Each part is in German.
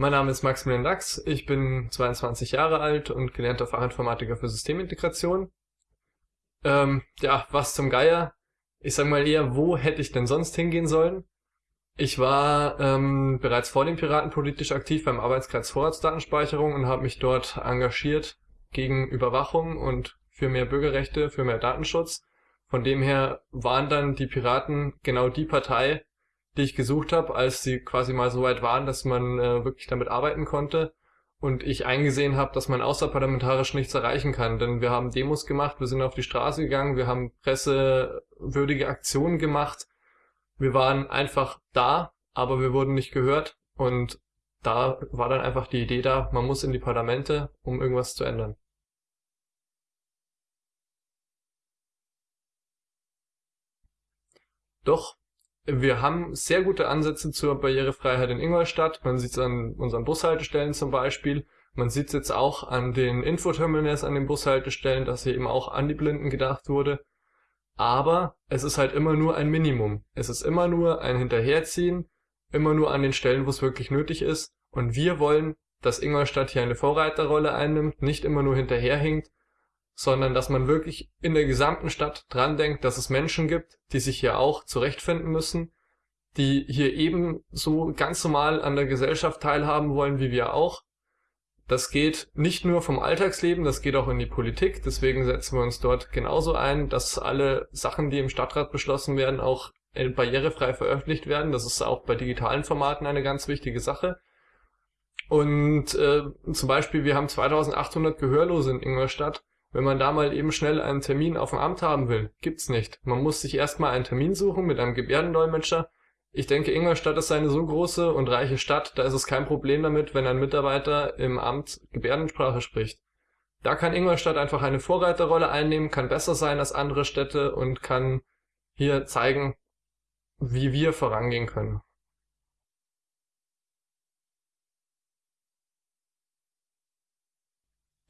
Mein Name ist Maximilian Lachs, ich bin 22 Jahre alt und gelernter Fachinformatiker für Systemintegration. Ähm, ja, was zum Geier? Ich sag mal eher, wo hätte ich denn sonst hingehen sollen? Ich war ähm, bereits vor den Piraten politisch aktiv beim Arbeitskreis Vorratsdatenspeicherung und habe mich dort engagiert gegen Überwachung und für mehr Bürgerrechte, für mehr Datenschutz. Von dem her waren dann die Piraten genau die Partei, die ich gesucht habe, als sie quasi mal so weit waren, dass man äh, wirklich damit arbeiten konnte und ich eingesehen habe, dass man außerparlamentarisch nichts erreichen kann. Denn wir haben Demos gemacht, wir sind auf die Straße gegangen, wir haben pressewürdige Aktionen gemacht. Wir waren einfach da, aber wir wurden nicht gehört und da war dann einfach die Idee da, man muss in die Parlamente, um irgendwas zu ändern. Doch wir haben sehr gute Ansätze zur Barrierefreiheit in Ingolstadt. Man sieht es an unseren Bushaltestellen zum Beispiel. Man sieht es jetzt auch an den Infoterminals an den Bushaltestellen, dass hier eben auch an die Blinden gedacht wurde. Aber es ist halt immer nur ein Minimum. Es ist immer nur ein Hinterherziehen, immer nur an den Stellen, wo es wirklich nötig ist. Und wir wollen, dass Ingolstadt hier eine Vorreiterrolle einnimmt, nicht immer nur hinterherhinkt, sondern dass man wirklich in der gesamten Stadt dran denkt, dass es Menschen gibt, die sich hier auch zurechtfinden müssen, die hier ebenso ganz normal an der Gesellschaft teilhaben wollen wie wir auch. Das geht nicht nur vom Alltagsleben, das geht auch in die Politik. Deswegen setzen wir uns dort genauso ein, dass alle Sachen, die im Stadtrat beschlossen werden, auch barrierefrei veröffentlicht werden. Das ist auch bei digitalen Formaten eine ganz wichtige Sache. Und äh, zum Beispiel, wir haben 2800 Gehörlose in Ingolstadt wenn man da mal eben schnell einen Termin auf dem Amt haben will, gibt's nicht. Man muss sich erstmal einen Termin suchen mit einem Gebärdendolmetscher. Ich denke, Ingolstadt ist eine so große und reiche Stadt, da ist es kein Problem damit, wenn ein Mitarbeiter im Amt Gebärdensprache spricht. Da kann Ingolstadt einfach eine Vorreiterrolle einnehmen, kann besser sein als andere Städte und kann hier zeigen, wie wir vorangehen können.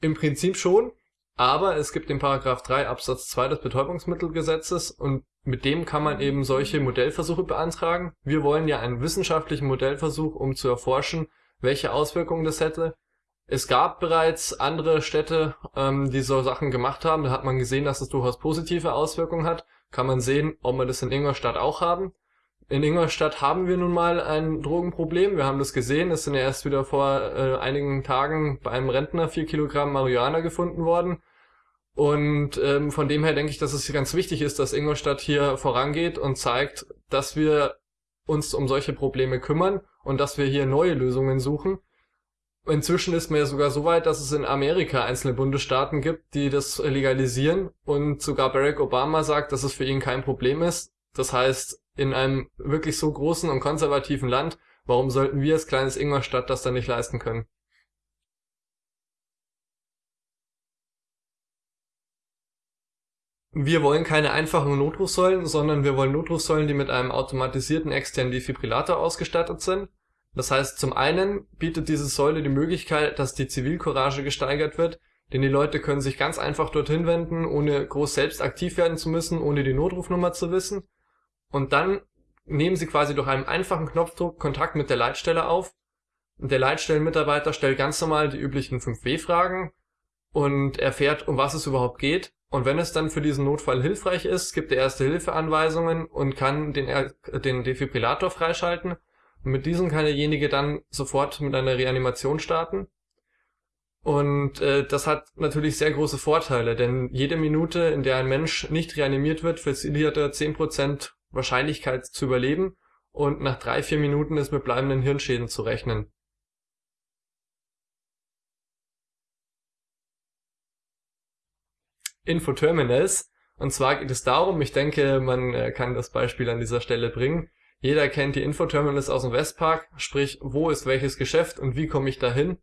Im Prinzip schon. Aber es gibt den Paragraph 3 Absatz 2 des Betäubungsmittelgesetzes und mit dem kann man eben solche Modellversuche beantragen. Wir wollen ja einen wissenschaftlichen Modellversuch, um zu erforschen, welche Auswirkungen das hätte. Es gab bereits andere Städte, ähm, die so Sachen gemacht haben. Da hat man gesehen, dass es durchaus positive Auswirkungen hat. Kann man sehen, ob wir das in Ingolstadt auch haben. In Ingolstadt haben wir nun mal ein Drogenproblem. Wir haben das gesehen. Es sind ja erst wieder vor äh, einigen Tagen bei einem Rentner vier Kilogramm Marihuana gefunden worden. Und ähm, von dem her denke ich, dass es ganz wichtig ist, dass Ingolstadt hier vorangeht und zeigt, dass wir uns um solche Probleme kümmern und dass wir hier neue Lösungen suchen. Inzwischen ist man ja sogar so weit, dass es in Amerika einzelne Bundesstaaten gibt, die das legalisieren und sogar Barack Obama sagt, dass es für ihn kein Problem ist. Das heißt, in einem wirklich so großen und konservativen Land, warum sollten wir als kleines Ingolstadt das dann nicht leisten können? Wir wollen keine einfachen Notrufsäulen, sondern wir wollen Notrufsäulen, die mit einem automatisierten externen Defibrillator ausgestattet sind. Das heißt, zum einen bietet diese Säule die Möglichkeit, dass die Zivilcourage gesteigert wird, denn die Leute können sich ganz einfach dorthin wenden, ohne groß selbst aktiv werden zu müssen, ohne die Notrufnummer zu wissen. Und dann nehmen sie quasi durch einen einfachen Knopfdruck Kontakt mit der Leitstelle auf. Der Leitstellenmitarbeiter stellt ganz normal die üblichen 5W-Fragen und erfährt, um was es überhaupt geht und wenn es dann für diesen Notfall hilfreich ist, gibt er Erste-Hilfe-Anweisungen und kann den, den Defibrillator freischalten. Und mit diesem kann derjenige dann sofort mit einer Reanimation starten. Und äh, das hat natürlich sehr große Vorteile, denn jede Minute, in der ein Mensch nicht reanimiert wird, verliert er 10% Wahrscheinlichkeit zu überleben und nach drei, vier Minuten ist mit bleibenden Hirnschäden zu rechnen. Infoterminals. Und zwar geht es darum, ich denke, man äh, kann das Beispiel an dieser Stelle bringen. Jeder kennt die Infoterminals aus dem Westpark, sprich, wo ist welches Geschäft und wie komme ich dahin.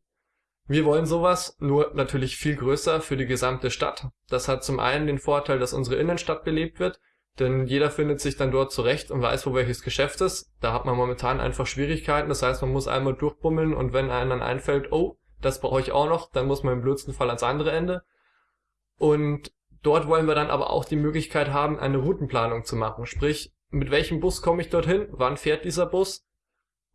Wir wollen sowas, nur natürlich viel größer für die gesamte Stadt. Das hat zum einen den Vorteil, dass unsere Innenstadt belebt wird, denn jeder findet sich dann dort zurecht und weiß, wo welches Geschäft ist. Da hat man momentan einfach Schwierigkeiten, das heißt, man muss einmal durchbummeln und wenn einem dann einfällt, oh, das brauche ich auch noch, dann muss man im blödsten Fall ans andere Ende. Und dort wollen wir dann aber auch die Möglichkeit haben, eine Routenplanung zu machen. Sprich, mit welchem Bus komme ich dorthin? Wann fährt dieser Bus?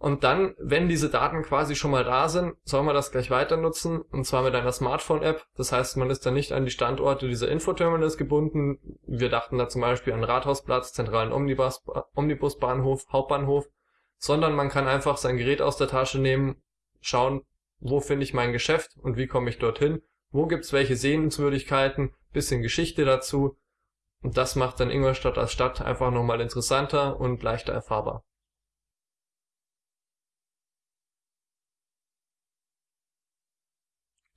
Und dann, wenn diese Daten quasi schon mal da sind, soll man das gleich weiter nutzen, und zwar mit einer Smartphone-App. Das heißt, man ist dann nicht an die Standorte dieser Infoterminals gebunden. Wir dachten da zum Beispiel an Rathausplatz, zentralen Omnibus, Omnibusbahnhof, Hauptbahnhof, sondern man kann einfach sein Gerät aus der Tasche nehmen, schauen, wo finde ich mein Geschäft und wie komme ich dorthin, wo gibt's welche Sehenswürdigkeiten, bisschen Geschichte dazu. Und das macht dann Ingolstadt als Stadt einfach nochmal interessanter und leichter erfahrbar.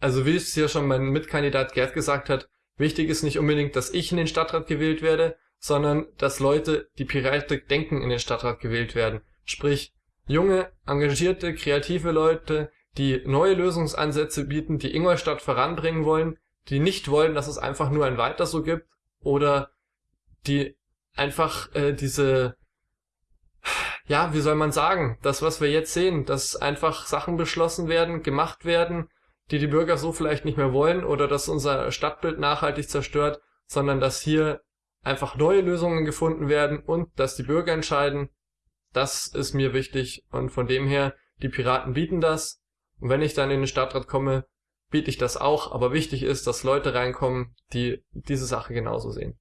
Also wie es hier schon mein Mitkandidat Gerd gesagt hat, wichtig ist nicht unbedingt, dass ich in den Stadtrat gewählt werde, sondern dass Leute, die Piratik denken, in den Stadtrat gewählt werden. Sprich, junge, engagierte, kreative Leute, die neue Lösungsansätze bieten, die Ingolstadt voranbringen wollen, die nicht wollen, dass es einfach nur ein Weiter so gibt oder die einfach äh, diese ja, wie soll man sagen, das, was wir jetzt sehen, dass einfach Sachen beschlossen werden, gemacht werden, die die Bürger so vielleicht nicht mehr wollen oder dass unser Stadtbild nachhaltig zerstört, sondern dass hier einfach neue Lösungen gefunden werden und dass die Bürger entscheiden. Das ist mir wichtig und von dem her, die Piraten bieten das. Und wenn ich dann in den Stadtrat komme, biete ich das auch, aber wichtig ist, dass Leute reinkommen, die diese Sache genauso sehen.